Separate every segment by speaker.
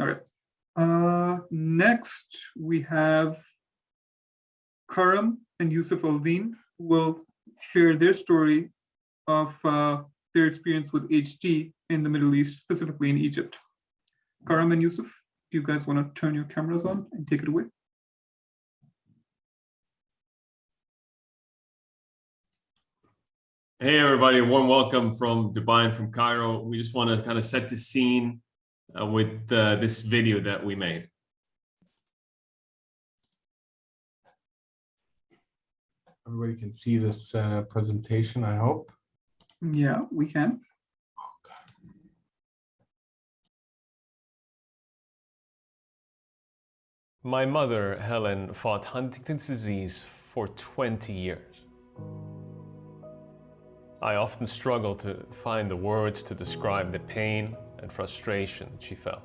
Speaker 1: Okay. Uh, next, we have Karam and Yusuf who will share their story of uh, their experience with HD in the Middle East, specifically in Egypt. Karam and Yusuf, do you guys want to turn your cameras on and take it away?
Speaker 2: Hey everybody, warm welcome from Dubai and from Cairo. We just want to kind of set the scene uh, with uh, this video that we made.
Speaker 3: Everybody can see this uh, presentation, I hope.
Speaker 1: Yeah, we can.
Speaker 4: My mother, Helen, fought Huntington's disease for 20 years. I often struggle to find the words to describe the pain and frustration she felt.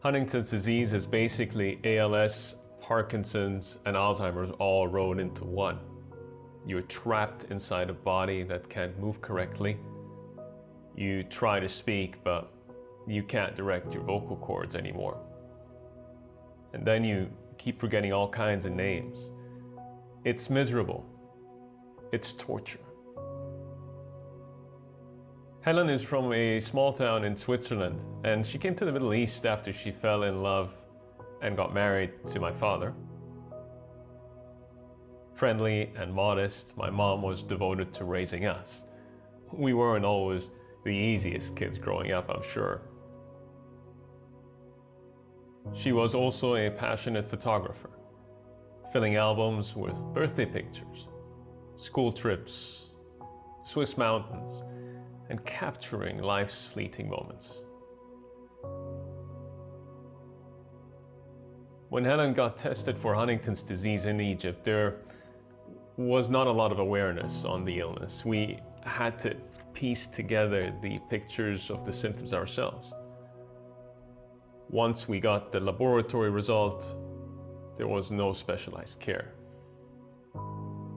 Speaker 4: Huntington's disease is basically ALS, Parkinson's, and Alzheimer's all rolled into one. You're trapped inside a body that can't move correctly. You try to speak, but you can't direct your vocal cords anymore. And then you keep forgetting all kinds of names. It's miserable. It's torture. Helen is from a small town in Switzerland and she came to the Middle East after she fell in love and got married to my father. Friendly and modest, my mom was devoted to raising us. We weren't always the easiest kids growing up, I'm sure. She was also a passionate photographer, filling albums with birthday pictures, school trips, Swiss mountains, and capturing life's fleeting moments. When Helen got tested for Huntington's disease in Egypt, there was not a lot of awareness on the illness. We had to piece together the pictures of the symptoms ourselves. Once we got the laboratory result, there was no specialized care.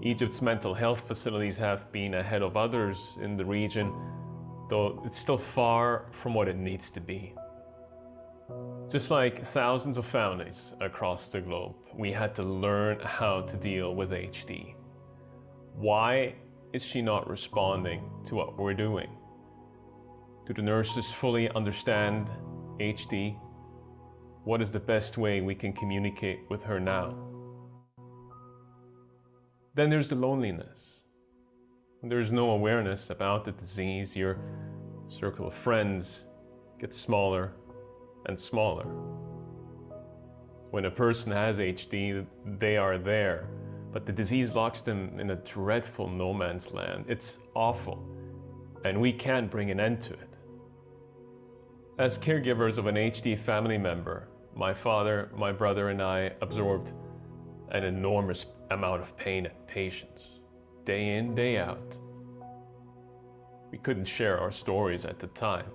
Speaker 4: Egypt's mental health facilities have been ahead of others in the region though it's still far from what it needs to be. Just like thousands of families across the globe, we had to learn how to deal with HD. Why is she not responding to what we're doing? Do the nurses fully understand HD? What is the best way we can communicate with her now? Then there's the loneliness. There's no awareness about the disease, your circle of friends gets smaller and smaller. When a person has HD, they are there, but the disease locks them in a dreadful no man's land. It's awful, and we can't bring an end to it. As caregivers of an HD family member, my father, my brother, and I absorbed an enormous amount of pain and patience day in, day out. We couldn't share our stories at the time.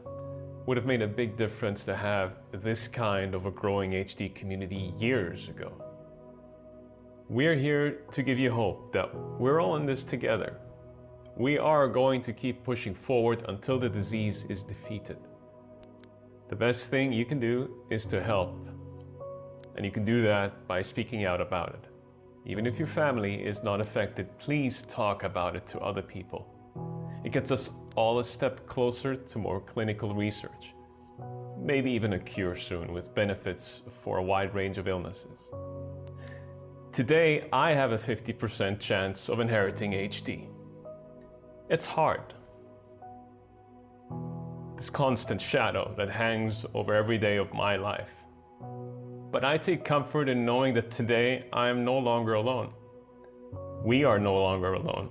Speaker 4: Would have made a big difference to have this kind of a growing HD community years ago. We're here to give you hope that we're all in this together. We are going to keep pushing forward until the disease is defeated. The best thing you can do is to help. And you can do that by speaking out about it. Even if your family is not affected, please talk about it to other people. It gets us all a step closer to more clinical research. Maybe even a cure soon with benefits for a wide range of illnesses. Today, I have a 50% chance of inheriting HD. It's hard. This constant shadow that hangs over every day of my life. But I take comfort in knowing that today I am no longer alone. We are no longer alone.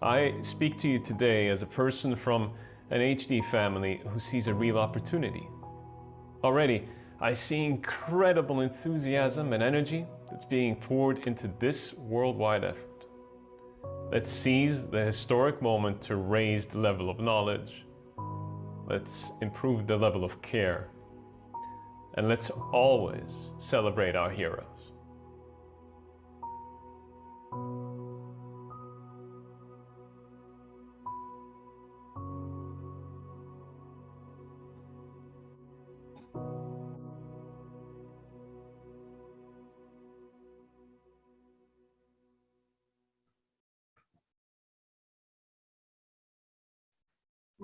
Speaker 4: I speak to you today as a person from an HD family who sees a real opportunity. Already, I see incredible enthusiasm and energy that's being poured into this worldwide effort. Let's seize the historic moment to raise the level of knowledge. Let's improve the level of care and let's always celebrate our heroes.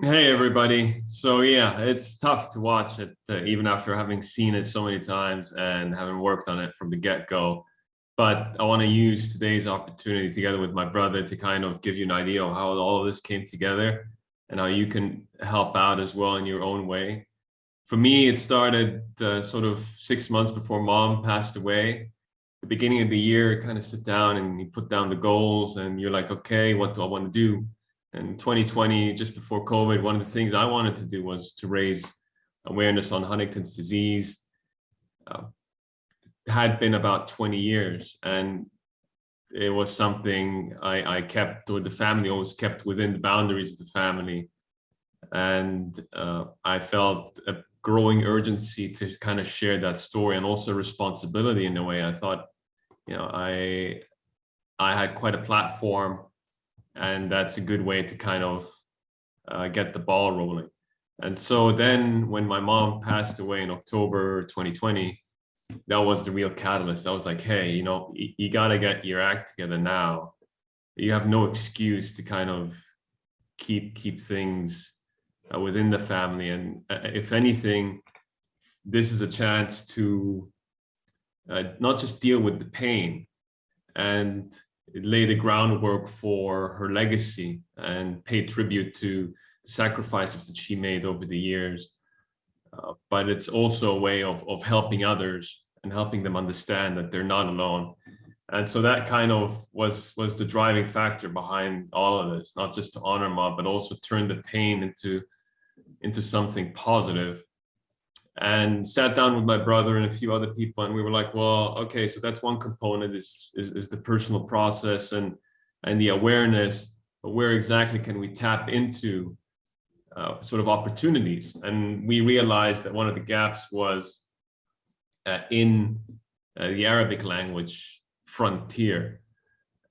Speaker 4: Hey, everybody. So yeah, it's tough to watch it, uh, even after having seen it so many times and having worked on it from the get-go. But I want to use today's opportunity together with my brother to kind of give you an idea of how all of this came together and how you can help out as well in your own way. For me, it started uh, sort of six months before mom passed away. The beginning of the year, kind of sit down and you put down the goals and you're like, okay, what do I want to do? And 2020, just before COVID, one of the things I wanted to do was to raise awareness on Huntington's disease. Uh, had been about 20 years and it was something I, I kept, or the family always kept within the boundaries of the family. And uh, I felt a growing urgency to kind of share that story and also responsibility in a way. I thought, you know, I I had quite a platform and that's a good way to kind of uh, get the ball rolling. And so then when my mom passed away in October 2020, that was the real catalyst. I was like, hey, you know, you, got to get your act together now. You have no excuse to kind of keep keep things uh, within the family. And uh, if anything, this is a chance to uh, not just deal with the pain and lay the groundwork for her legacy and pay tribute to the sacrifices that she made over the years. Uh, but it's also a way of, of helping others and helping them understand that they're not alone. And so that kind of was was the driving factor behind all of this, not just to honor mom, but also turn the pain into into something positive and sat down with my brother and a few other people and we were like well okay so that's one component is is, is the personal process and and the awareness but where exactly can we tap into uh, sort of opportunities? And we realized that one of the gaps was uh, in uh, the arabic language frontier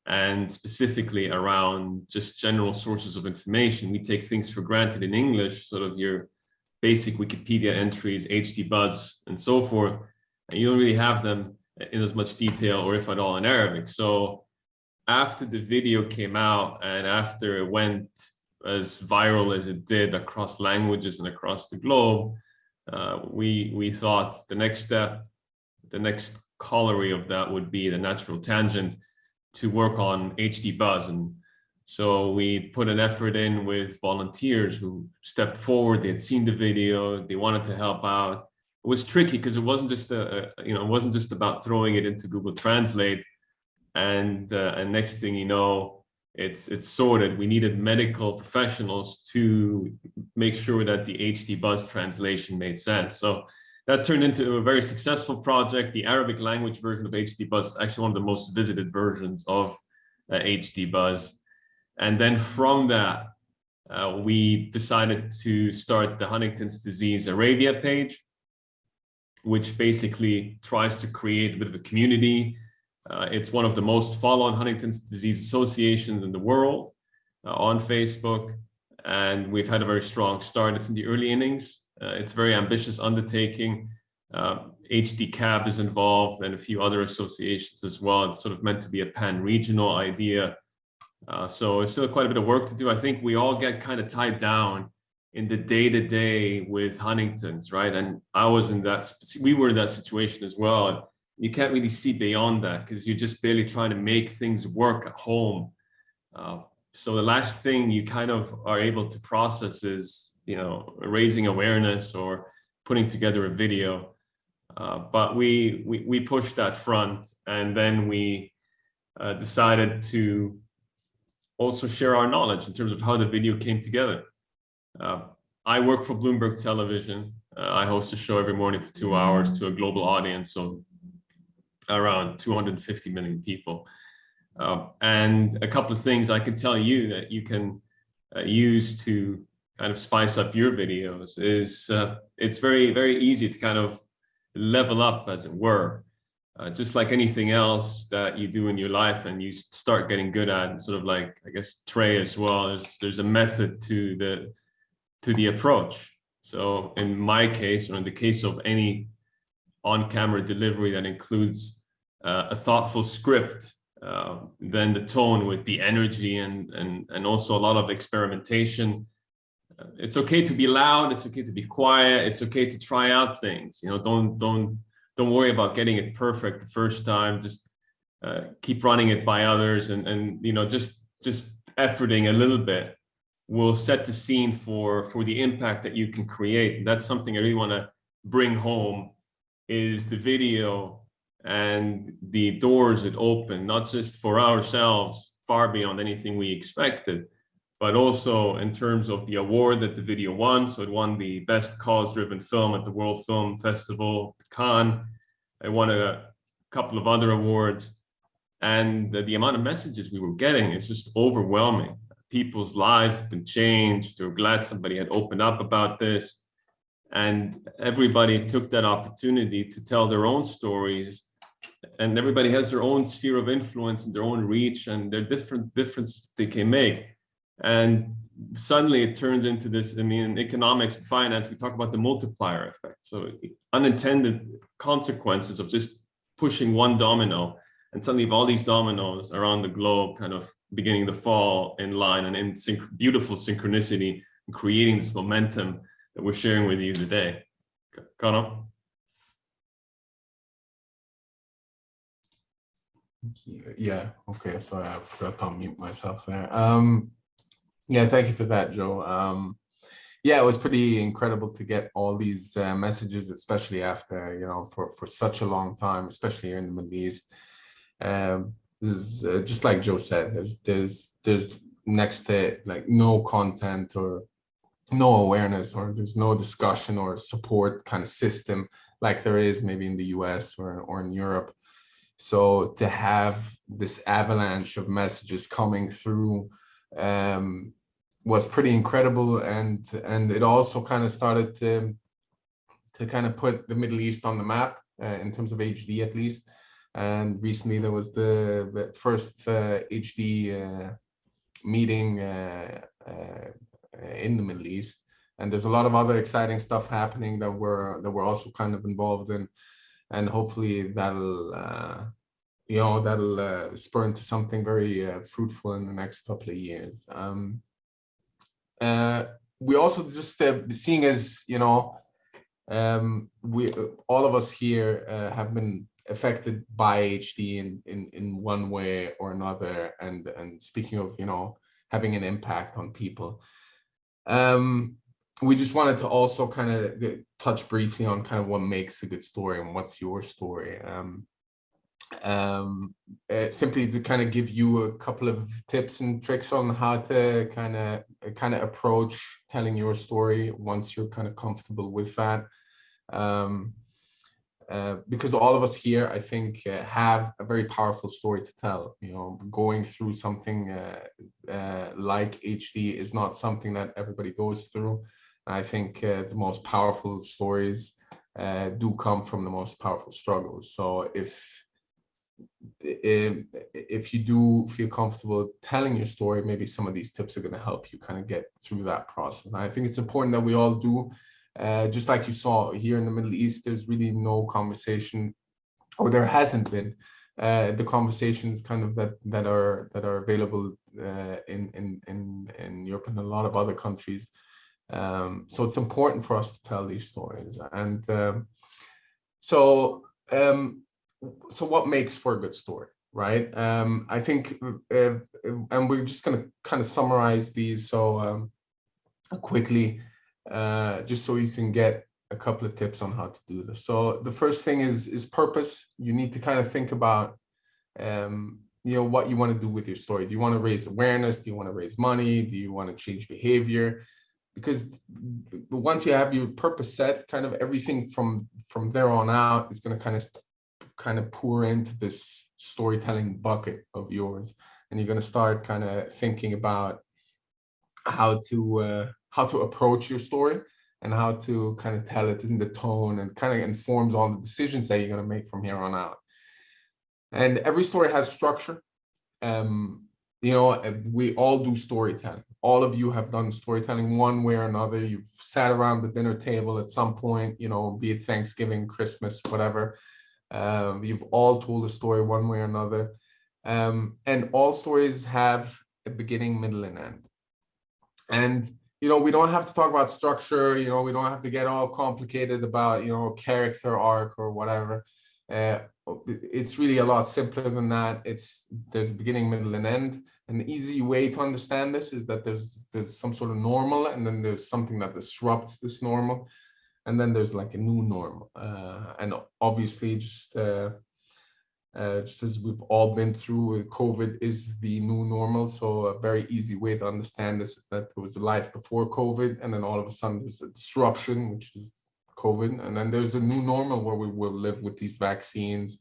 Speaker 4: and specifically around just general sources of information. We take things for granted in english sort of your basic Wikipedia entries, HDBuzz, and so forth, and you don't really have them in as much detail or if at all in Arabic. So after the video came out and after it went as viral as it did across languages and across the globe, uh, we, we thought the next step, the next corollary of that would be the natural tangent to work on HDBuzz and so we put an effort in with volunteers who stepped forward. They had seen the video. They wanted to help out. It was tricky because it wasn't just a, you know, it wasn't just about throwing it into Google Translate. And uh, and next thing you know, it's it's sorted. We needed medical professionals to make sure that the HDBuzz translation made sense. So that turned into a very successful project. The Arabic language version of HDBuzz is actually one of the most visited versions of uh, HDBuzz. And then from that, uh, we decided to start the Huntington's disease Arabia page, which basically tries to create a bit of a community. Uh, it's one of the most followed Huntington's disease associations in the world uh, on Facebook. And we've had a very strong start. It's in the early innings. Uh, it's a very ambitious undertaking. HDCAB uh, is involved and a few other associations as well. It's sort of meant to be a pan-regional idea uh, so it's still quite a bit of work to do. I think we all get kind of tied down in the day to day with Huntington's, right? And I was in that, we were in that situation as well. You can't really see beyond that because you're just barely trying to make things work at home. Uh, so the last thing you kind of are able to process is, you know, raising awareness or putting together a video. Uh, but we, we, we pushed that front and then we uh, decided to also share our knowledge in terms of how the video came together. Uh, I work for Bloomberg Television. Uh, I host a show every morning for two hours to a global audience of around 250 million people. Uh, and a couple of things I can tell you that you can uh, use to kind of spice up your videos is uh, it's very, very easy to kind of level up as it were uh, just like anything else that you do in your life and you start getting good at sort of like i guess trey as well there's there's a method to the to the approach so in my case or in the case of any on-camera delivery that includes uh, a thoughtful script uh, then the tone with the energy and and and also a lot of experimentation it's okay to be loud. It's okay to be quiet. It's okay to try out things. You know, don't don't don't worry about getting it perfect the first time. Just uh, keep running it by others, and and you know, just just efforting a little bit will set the scene for for the impact that you can create. That's something I really want to bring home is the video and the doors it opened, not just for ourselves, far beyond anything we expected, but also in terms of the award that the video won. So it won the best cause-driven film at the World Film Festival, Cannes. I won a couple of other awards. And the, the amount of messages we were getting is just overwhelming. People's lives have been changed. They're glad somebody had opened up about this. And everybody took that opportunity to tell their own stories and everybody has their own sphere of influence and their own reach and their different difference they can make and suddenly it turns into this i mean in economics and finance we talk about the multiplier effect so unintended consequences of just pushing one domino and suddenly have all these dominoes around the globe kind of beginning to fall in line and in synch beautiful synchronicity and creating this momentum that we're sharing with you today Connor?
Speaker 3: Yeah, okay, so I forgot to unmute myself there. Um, yeah, thank you for that, Joe. Um, yeah, it was pretty incredible to get all these uh, messages, especially after, you know, for, for such a long time, especially here in the Middle East. Um, uh, just like Joe said, there's, there's, there's next to like no content or no awareness or there's no discussion or support kind of system like there is maybe in the US or, or in Europe. So to have this avalanche of messages coming through um, was pretty incredible. And, and it also kind of started to, to kind of put the Middle East on the map uh, in terms of HD at least. And recently there was the, first uh, HD uh, meeting uh, uh, in the Middle East. And there's a lot of other exciting stuff happening that we're that we're also kind of involved in and hopefully that'll uh, you know that'll spur into something very fruitful in the next couple of years. Um, uh, we also just uh, seeing as you know um, we all of us here uh, have been affected by HD in, in in one way or another, and and speaking of you know having an impact on people. Um, we just wanted to also kind of touch briefly on kind of what makes a good story and what's your story. Um, um, uh, simply to kind of give you a couple of tips and tricks on how to kind of kind of approach telling your story once you're kind of comfortable with that. Um, uh, because all of us here, I think, uh, have a very powerful story to tell. You know, going through something uh, uh, like HD is not something that everybody goes through. And I think uh, the most powerful stories do come from the most powerful struggles. So if, if you do feel comfortable telling your story, maybe some of these tips are going to help you kind of get through that process. And I think it's important that we all do, uh, just like you saw here in the Middle East, there's really no conversation, or there hasn't been, uh, the conversations kind of that that are that are available uh, in in in in Europe and a lot of other countries um, so it's important for us to tell these stories. And um, so, um, so what makes for a good story, right? Um, I think, uh, and we're just going to kind of summarize these so um, quickly, uh, just so you can get a couple of tips on how to do this. So the first thing is is purpose. You need to kind of think about um, you know what you want to do with your story. Do you want to raise awareness? Do you want to raise money? Do you want to change behavior? because once you have your purpose set, kind of everything from from there on out is going to kind of kind of pour into this storytelling bucket of yours, and you're going to start kind of thinking about how to uh, how to approach your story and how to kind of tell it in the tone and kind of informs all the decisions that you're going to make from here on out. And every story has structure. Um, you know, we all do storytelling all of you have done storytelling one way or another. You've sat around the dinner table at some point, you know, be it Thanksgiving, Christmas, whatever. Um, you've all told a story one way or another. Um, and all stories have a beginning, middle, and end. And you know, we don't have to talk about structure, you know, we don't have to get all complicated about, you know, character arc or whatever. Uh, it's really a lot simpler than that. It's there's a beginning, middle, and end. An easy way to understand this is that there's there's some sort of normal, and then there's something that disrupts this normal, and then there's like a new norm Uh, and obviously, just uh, uh, just as we've all been through, COVID is the new normal. So a very easy way to understand this is that there was a life before COVID, and then all of a sudden there's a disruption, which is COVID, and then there's a new normal where we will live with these vaccines,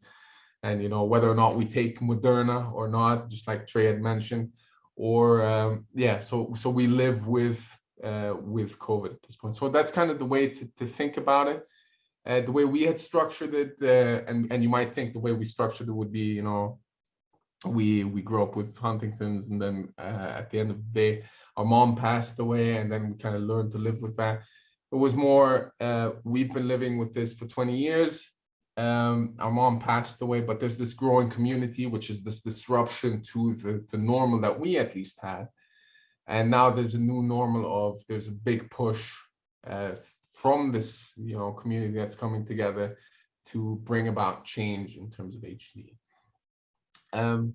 Speaker 3: and you know whether or not we take Moderna or not, just like Trey had mentioned, or um, yeah, so so we live with uh, with COVID at this point. So that's kind of the way to to think about it uh, the way we had structured it, uh, and and you might think the way we structured it would be, you know, we we grew up with Huntington's, and then uh, at the end of the day, our mom passed away, and then we kind of learned to live with that. It was more uh, we've been living with this for 20 years. Um, our mom passed away, but there's this growing community, which is this disruption to the, the normal that we at least had. And now there's a new normal of there's a big push uh, from this you know community that's coming together to bring about change in terms of HD. Um,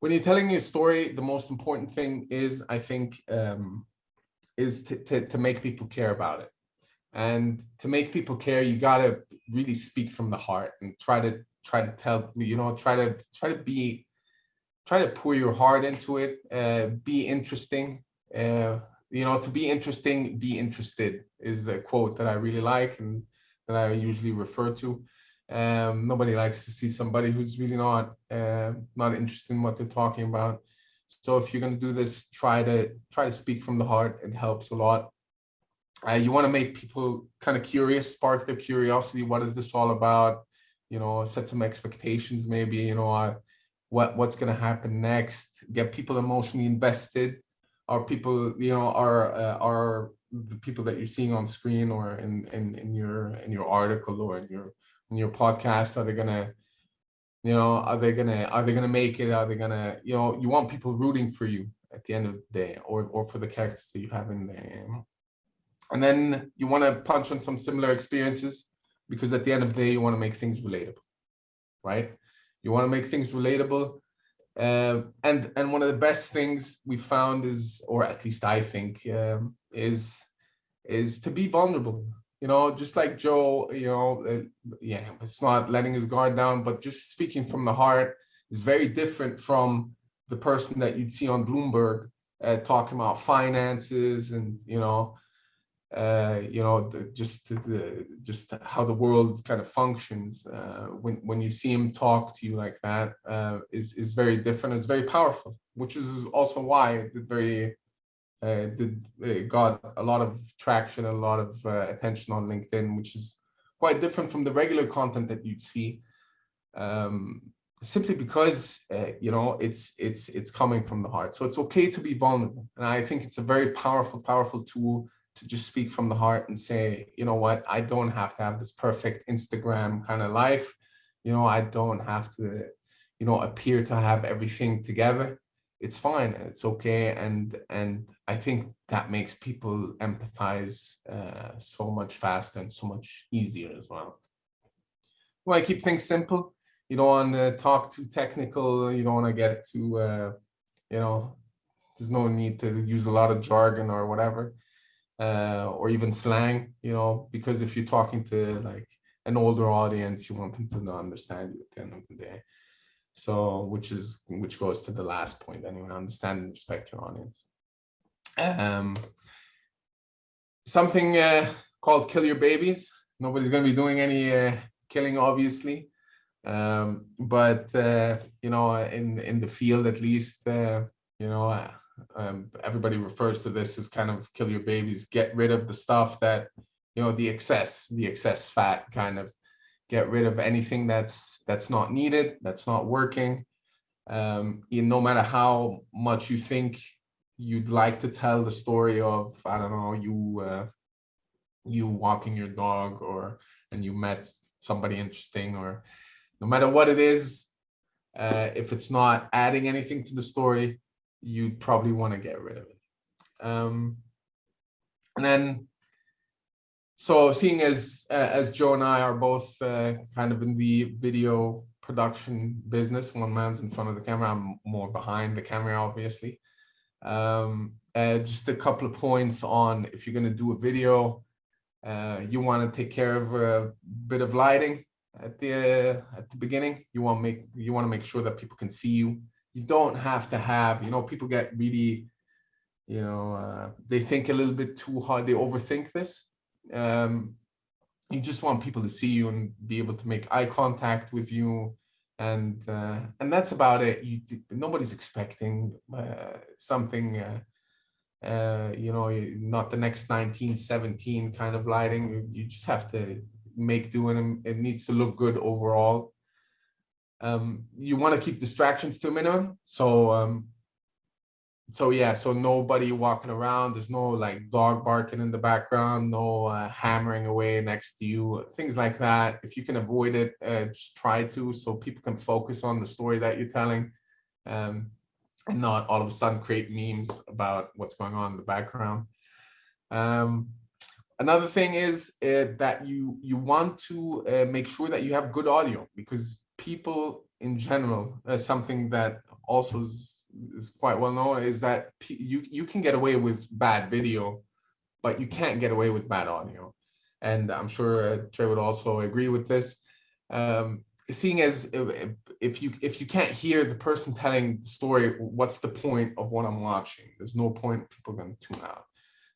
Speaker 3: when you're telling your story, the most important thing is, I think, um, is to, to, to make people care about it. And to make people care, you gotta really speak from the heart and try to try to tell, you know, try to try to be, try to pour your heart into it, uh, be interesting, uh, you know, to be interesting, be interested is a quote that I really like and that I usually refer to. Um, nobody likes to see somebody who's really not uh, not interested in what they're talking about. So if you're going to do this, try to try to speak from the heart. It helps a lot. Uh, you want to make people kind of curious, spark their curiosity. What is this all about? You know, set some expectations. Maybe you know uh, what what's going to happen next. Get people emotionally invested? Are people you know are uh, are the people that you're seeing on screen or in in in your in your article or in your in your podcast are they gonna you know are they gonna are they gonna make it? Are they gonna you know you want people rooting for you at the end of the day or or for the characters that you have in there and then you want to punch on some similar experiences because at the end of the day you want to make things relatable right you want to make things relatable uh, and and one of the best things we found is, or at least I think, um, is is to be vulnerable. You know, just like Joe. You know, uh, yeah, it's not letting his guard down, but just speaking from the heart is very different from the person that you'd see on Bloomberg uh, talking about finances and you know uh, you know, the, just the, just how the world kind of functions uh, when when you see him talk to you like that uh, is is very different. It's very powerful, which is also why it very uh, did it got a lot of traction, a lot of uh, attention on LinkedIn, which is quite different from the regular content that you'd see. Um, simply because uh, you know it's it's it's coming from the heart so it's okay to be vulnerable and i think it's a very powerful powerful tool to just speak from the heart and say, you know what, I don't have to have this perfect Instagram kind of life. You know, I don't have to, you know, appear to have everything together. It's fine. It's okay. And and I think that makes people empathize uh, so much faster and so much easier as well. Well, I keep things simple. You don't want to talk too technical. You don't want to get too, uh, you know, there's no need to use a lot of jargon or whatever uh, or even slang, you know, because if you're talking to like an older audience, you want them to understand you at the end of the day. So, which is which goes to the last point anyway, understand and respect your audience. Um, something uh, called kill your babies. Nobody's going to be doing any uh, killing, obviously, um, but uh, you know, in in the field at least, uh, you know um, everybody refers to this as kind of kill your babies, get rid of the stuff that, you know, the excess, the excess fat kind of get rid of anything that's that's not needed, that's not working. Um, no matter how much you think you'd like to tell the story of, I don't know, you uh, you walking your dog or and you met somebody interesting or no matter what it is, uh, if it's not adding anything to the story, you'd probably want to get rid of it. Um, and then so seeing as uh, as Joe and I are both uh, kind of in the video production business, one man's in front of the camera, I'm more behind the camera, obviously. Um, uh, just a couple of points on if you're going to do a video, uh, you want to take care of a bit of lighting at the at the beginning. You want make you want to make sure that people can see you. You don't have to have, you know, people get really, you know, uh, they think a little bit too hard. They overthink this. Um, you just want people to see you and be able to make eye contact with you. And uh, and that's about it. You nobody's expecting uh, something uh, uh you know not the next 1917 kind of lighting. You just have to make do and it needs to look good overall um, you want to keep distractions to a minimum so um, so yeah, so nobody walking around. There's no like dog barking in the background, no uh, hammering away next to you, things like that. If you can avoid it, uh, just try to, so people can focus on the story that you're telling, um, and not all of a sudden create memes about what's going on in the background. Um, another thing is uh, that you you want to uh, make sure that you have good audio because people in general, uh, something that also is is quite well known is that you you can get away with bad video, but you can't get away with bad audio. And I'm sure uh, Trey would also agree with this. Um, seeing as if, if you if you can't hear the person telling the story, what's the point of what I'm watching? There's no point. People are going to tune out.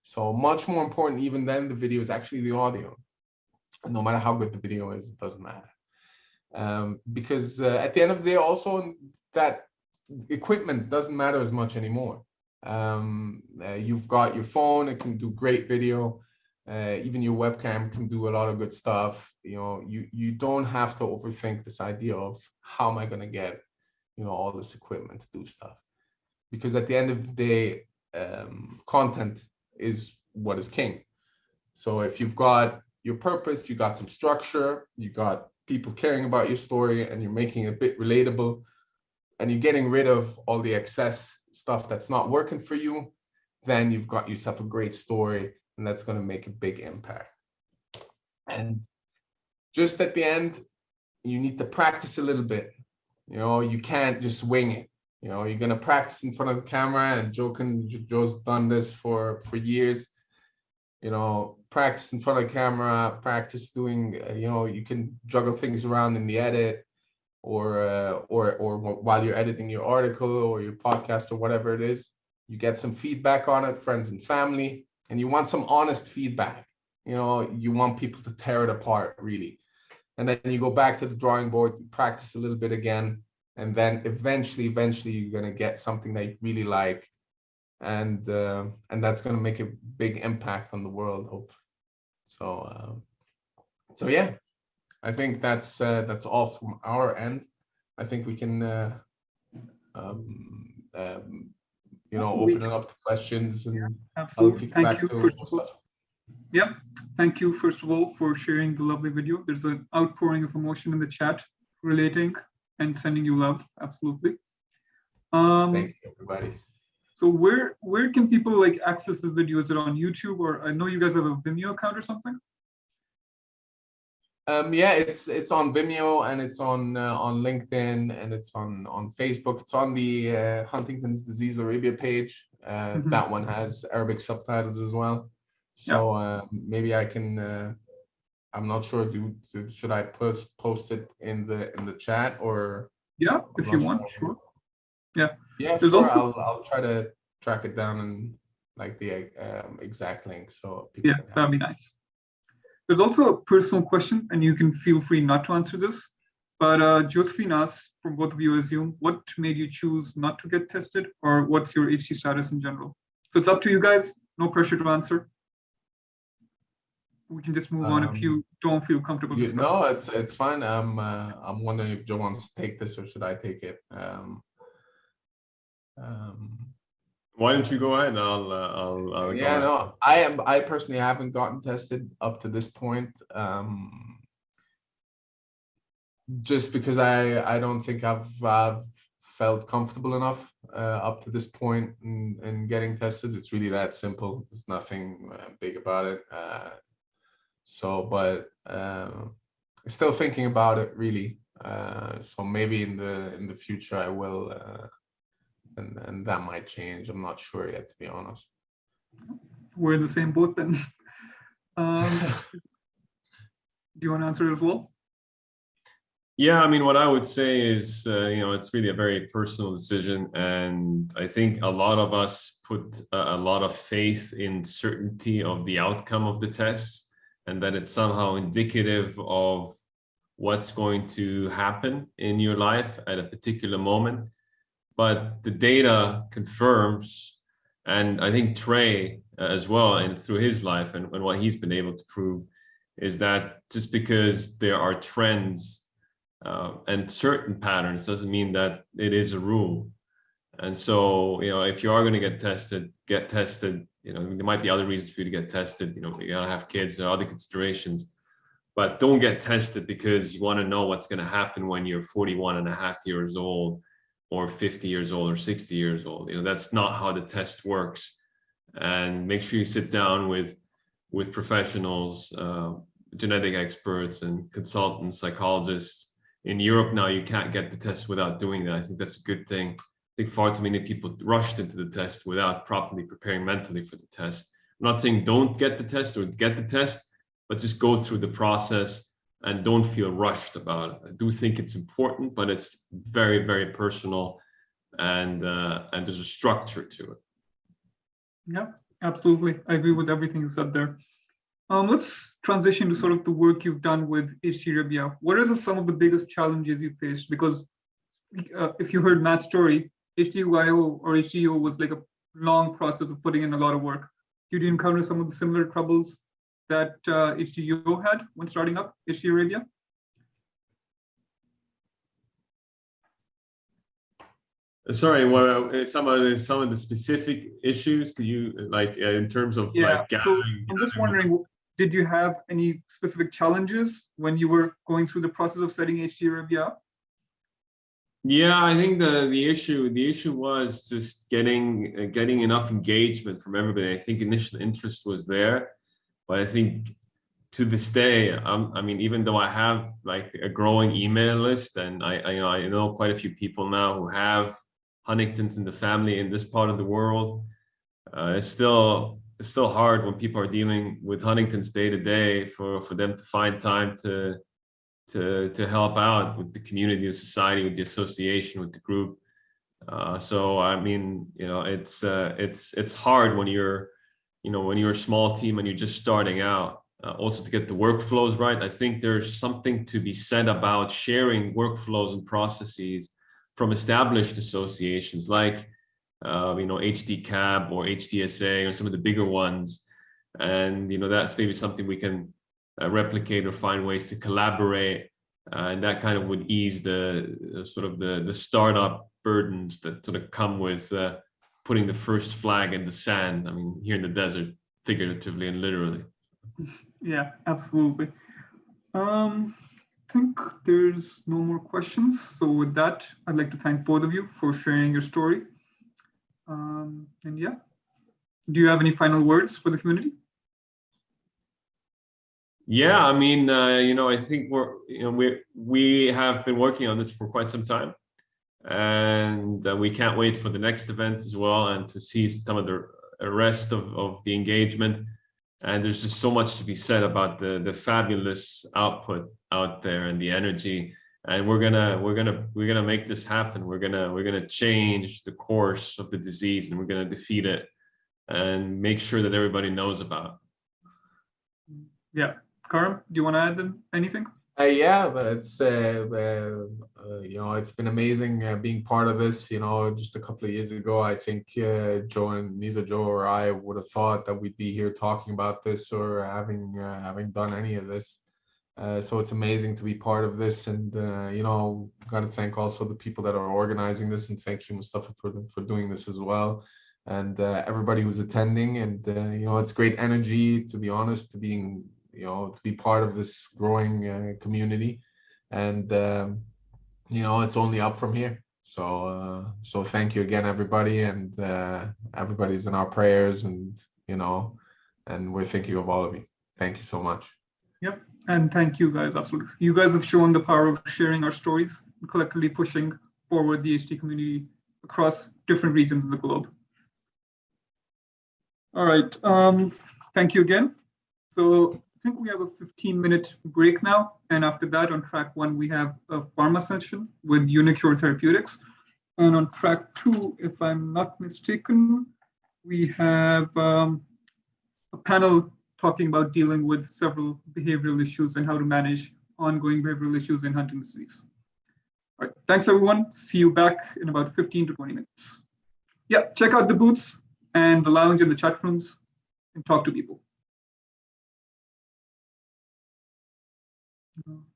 Speaker 3: So much more important even than the video is actually the audio. And no matter how good the video is, it doesn't matter. Um, because uh, at the end of the day, also that equipment doesn't matter as much anymore. Um, uh, you've got your phone, it can do great video. Uh, even your webcam can do a lot of good stuff. You know, you, you don't have to overthink this idea of how am I going to get, you know, all this equipment to do stuff. Because at the end of the day, um, content is what is king. So if you've got your purpose, you got some structure, you got people caring about your story and you're making it a bit relatable, and you're getting rid of all the excess stuff that's not working for you, then you've got yourself a great story and that's going to make a big impact. And just at the end, you need to practice a little bit. You know, you can't just wing it. You know, you're going to practice in front of the camera and Joe can, Joe's done this for, for years. You know, practice in front of camera, practice doing, uh, you know, you can juggle things around in the edit or uh, or or while you're editing your article or your podcast or whatever it is you get some feedback on it friends and family and you want some honest feedback. You know you want people to tear it apart really. And then you go back to the drawing board you practice a little bit again and then eventually eventually you're going to get something that you really like and uh, and that's going to make a big impact on the world hopefully so uh, so yeah I think that's uh, that's all from our end. I think we can, uh, um, um, you know, open it up to questions and I'll
Speaker 1: Absolutely. Thank you, first of all. Yep. Thank you, first of all, for sharing the lovely video. There's an outpouring of emotion in the chat relating and sending you love. Absolutely. Um,
Speaker 3: Thank you, everybody.
Speaker 1: So where where can people like access the video? Is it on YouTube or I know you guys have a Vimeo account or something?
Speaker 3: Um, yeah, it's it's on Vimeo and it's on uh, on LinkedIn and it's on on Facebook. It's on the uh, Huntington's disease Arabia page. Uh,
Speaker 1: Mhm.
Speaker 3: That one has Arabic subtitles as well. So um, maybe I can. Uh, I'm not sure. Do, do should I post post it in the in the chat or?
Speaker 1: Yeah, if you want,
Speaker 3: sure.
Speaker 1: sure.
Speaker 3: Yeah,
Speaker 1: There's
Speaker 3: sure.
Speaker 1: also-
Speaker 3: I'll I'll try to track it down and like the um, exact link so people
Speaker 1: Yeah, that'd be nice. There's also a personal question, and you can feel free not to answer this. But uh, Josephine asks, from both of you, assume, what made you choose not to get tested, or what's your HD status in general? So it's up to you guys. No pressure to answer. We can just move on if
Speaker 3: Um,
Speaker 1: you don't feel comfortable.
Speaker 3: You, no, it's it's fine. I'm uh, I'm wondering if Joe wants to take this or should I take it? Um, um,
Speaker 4: Why don't you go ahead? I'll, uh, I'll, I'll. go
Speaker 3: yeah,
Speaker 4: ahead.
Speaker 3: no, I am. I personally haven't gotten tested up to this point. Um, just because I I don't think I've uh, felt comfortable enough. uh, up to this point and, in, getting tested. It's really that simple. There's nothing uh, big about it. Uh, so, but um, still thinking about it really. Uh, so maybe in the in the future I will, uh, and and that might change. I'm not sure yet, to be honest.
Speaker 1: We're in the same boat then. Um, Do you want to answer as well?
Speaker 4: Yeah, I mean, what I would say is, uh, you know, it's really a very personal decision. And I think a lot of us put a, a lot of faith in certainty of the outcome of the test and that it's somehow indicative of what's going to happen in your life at a particular moment. But the data confirms, and I think Trey uh, as well, and through his life and, and what he's been able to prove, is that just because there are trends uh, and certain patterns doesn't mean that it is a rule. And so, you know, if you are going to get tested, get tested. You know, there might be other reasons for you to get tested. You know, you gotta have kids or other considerations, but don't get tested because you want to know what's going to happen when you're 41 and a half years old or 50 years old or 60 years old. You know, that's not how the test works. And make sure you sit down with with professionals, uh, genetic experts and consultants, psychologists. In Europe now, you can't get the test without doing that. I think that's a good thing. I think far too many people rushed into the test without properly preparing mentally for the test. I'm not saying don't get the test or get the test, but just go through the process and don't feel rushed about it. I do think it's important, but it's very, very personal and uh, and there's a structure to it.
Speaker 1: Yeah, absolutely. I agree with everything you said there. Um, let's transition to sort of the work you've done with Arabia. What are the, some of the biggest challenges you faced? Because uh, if you heard Matt's story, HTUIO or HDYO was like a long process of putting in a lot of work. Did you encounter some of the similar troubles that uh, had when starting up HD Arabia?
Speaker 4: Sorry, what uh, some of the some of the specific issues? Could you like uh, in terms of
Speaker 1: Yeah,
Speaker 4: like
Speaker 1: so? I'm just wondering, did you have any specific challenges when you were going through the process of setting HD Arabia up?
Speaker 4: Yeah, I think the the issue the issue was just getting uh, getting enough engagement from everybody. I think initial interest was there, but I think to this day, um, I mean, even though I have like a growing email list, and I, I you know I know quite a few people now who have Huntington's in the family in this part of the world, uh, it's still it's still hard when people are dealing with Huntington's day to day for for them to find time to to to help out with the community, the society, with the association, with the group. Uh, so I mean, you know, it's uh, it's it's hard when you're, you know, when you're a small team and you're just starting out. Uh, also to get the workflows right. I think there's something to be said about sharing workflows and processes from established associations like, uh, you know, HDCAB or HDSA or some of the bigger ones. And, you know, that's maybe something we can uh, replicate or find ways to collaborate. Uh, and that kind of would ease the sort of the, the startup burdens that sort of come with uh, putting the first flag in the sand. I mean, here in the desert, figuratively and literally.
Speaker 1: Yeah, absolutely. Um, I think there's no more questions. So with that, I'd like to thank both of you for sharing your story. Um, and yeah, do you have any final words for the community?
Speaker 4: Yeah, I mean, uh, you know, I think we're, you know, we we have been working on this for quite some time, and uh, we can't wait for the next event as well, and to see some of the rest of of the engagement. And there's just so much to be said about the the fabulous output out there and the energy. And we're gonna we're gonna we're gonna make this happen. We're gonna we're gonna change the course of the disease, and we're gonna defeat it, and make sure that everybody knows about. it.
Speaker 1: Yeah, Karam, do you want to add anything?
Speaker 3: Uh, yeah, but it's uh, uh, uh, you know it's been amazing uh, being part of this. You know, just a couple of years ago, I think uh, Joe and neither Joe or I would have thought that we'd be here talking about this or having uh, having done any of this. Uh, so it's amazing to be part of this, and uh, you know, got to thank also the people that are organizing this, and thank you Mustafa for for doing this as well, and everybody who's attending. And you know, it's great energy to be honest, to being you know to be part of this growing community and um, you know it's only up from here So, uh, so thank you again, everybody, and uh, everybody's in our prayers, and you know, and we're thinking of all of you. Thank you so much.
Speaker 1: Yep, and thank you guys, absolutely. You guys have shown the power of sharing our stories, collectively pushing forward the HD community across different regions of the globe. All right, um, thank you again. So think we have a 15 minute break now. And after that, on track one, we have a pharma session with uniQure Therapeutics. And on track two, if I'm not mistaken, we have um, a panel talking about dealing with several behavioral issues and how to manage ongoing behavioral issues in Huntington's disease. All right, thanks everyone. See you back in about 15 to 20 minutes. Yeah, check out the booths and the lounge and the chat rooms and talk to people. Oh.